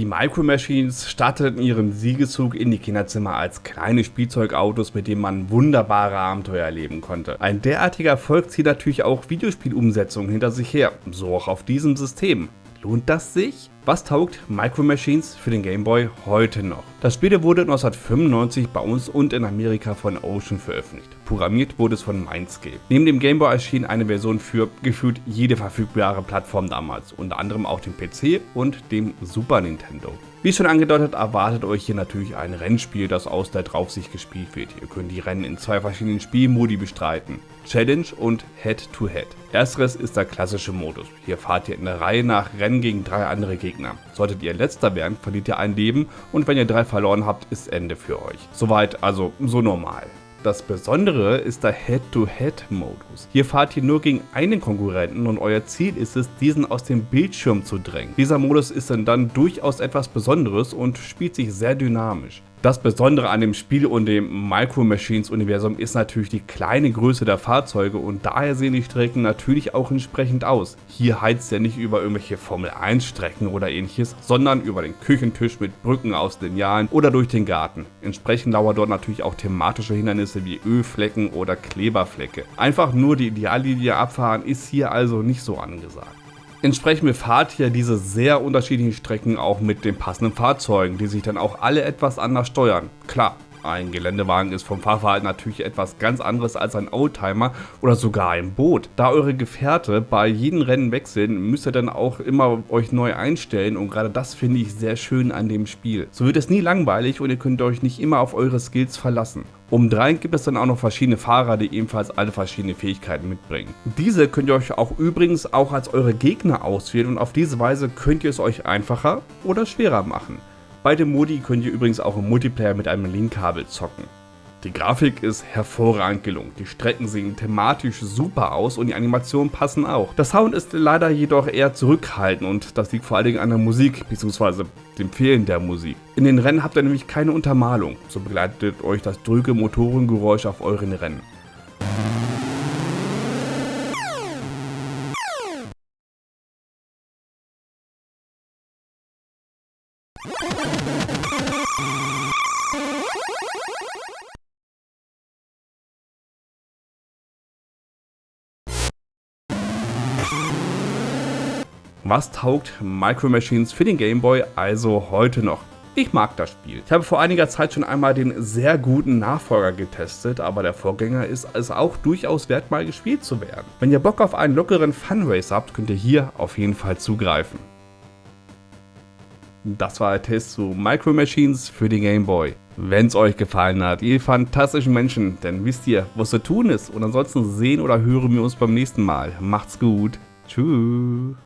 Die Micro Machines starteten ihren Siegeszug in die Kinderzimmer als kleine Spielzeugautos, mit denen man wunderbare Abenteuer erleben konnte. Ein derartiger Erfolg zieht natürlich auch Videospielumsetzungen hinter sich her, so auch auf diesem System. Lohnt das sich? Was taugt Micro Machines für den Game Boy heute noch? Das Spiel wurde 1995 bei uns und in Amerika von Ocean veröffentlicht. Programmiert wurde es von Mindscape. Neben dem Game Boy erschien eine Version für gefühlt jede verfügbare Plattform damals, unter anderem auch dem PC und dem Super Nintendo. Wie schon angedeutet, erwartet euch hier natürlich ein Rennspiel, das aus der Draufsicht gespielt wird. Ihr könnt die Rennen in zwei verschiedenen Spielmodi bestreiten. Challenge und Head-to-Head. -Head. Ersteres ist der klassische Modus. Hier fahrt ihr in der Reihe nach Rennen gegen drei andere Gegner. Solltet ihr letzter werden, verliert ihr ein Leben und wenn ihr drei verloren habt, ist Ende für euch. Soweit also so normal. Das Besondere ist der Head-to-Head-Modus. Hier fahrt ihr nur gegen einen Konkurrenten und euer Ziel ist es, diesen aus dem Bildschirm zu drängen. Dieser Modus ist dann durchaus etwas Besonderes und spielt sich sehr dynamisch. Das Besondere an dem Spiel und dem Micro Machines Universum ist natürlich die kleine Größe der Fahrzeuge und daher sehen die Strecken natürlich auch entsprechend aus. Hier heizt er nicht über irgendwelche Formel 1 Strecken oder ähnliches, sondern über den Küchentisch mit Brücken aus Linealen oder durch den Garten. Entsprechend lauern dort natürlich auch thematische Hindernisse wie Ölflecken oder Kleberflecke. Einfach nur die Ideallinie abfahren ist hier also nicht so angesagt. Entsprechend befahrt ihr diese sehr unterschiedlichen Strecken auch mit den passenden Fahrzeugen, die sich dann auch alle etwas anders steuern. Klar, ein Geländewagen ist vom Fahrverhalten natürlich etwas ganz anderes als ein Oldtimer oder sogar ein Boot. Da eure Gefährte bei jedem Rennen wechseln, müsst ihr dann auch immer euch neu einstellen und gerade das finde ich sehr schön an dem Spiel. So wird es nie langweilig und ihr könnt euch nicht immer auf eure Skills verlassen. Obendrein gibt es dann auch noch verschiedene Fahrer, die ebenfalls alle verschiedene Fähigkeiten mitbringen. Diese könnt ihr euch auch übrigens auch als eure Gegner auswählen und auf diese Weise könnt ihr es euch einfacher oder schwerer machen. Beide Modi könnt ihr übrigens auch im Multiplayer mit einem Linkkabel zocken. Die Grafik ist hervorragend gelungen, die Strecken sehen thematisch super aus und die Animationen passen auch. Der Sound ist leider jedoch eher zurückhaltend und das liegt vor allen Dingen an der Musik bzw. dem Fehlen der Musik. In den Rennen habt ihr nämlich keine Untermalung, so begleitet euch das drücke Motorengeräusch auf euren Rennen. Was taugt Micro Machines für den Game Boy also heute noch? Ich mag das Spiel. Ich habe vor einiger Zeit schon einmal den sehr guten Nachfolger getestet, aber der Vorgänger ist es auch durchaus wert mal gespielt zu werden. Wenn ihr Bock auf einen lockeren Funrace habt, könnt ihr hier auf jeden Fall zugreifen. Das war der Test zu Micro Machines für den Game Boy. Wenn es euch gefallen hat, ihr fantastischen Menschen, dann wisst ihr, was zu tun ist. Und ansonsten sehen oder hören wir uns beim nächsten Mal. Macht's gut. Tschüss.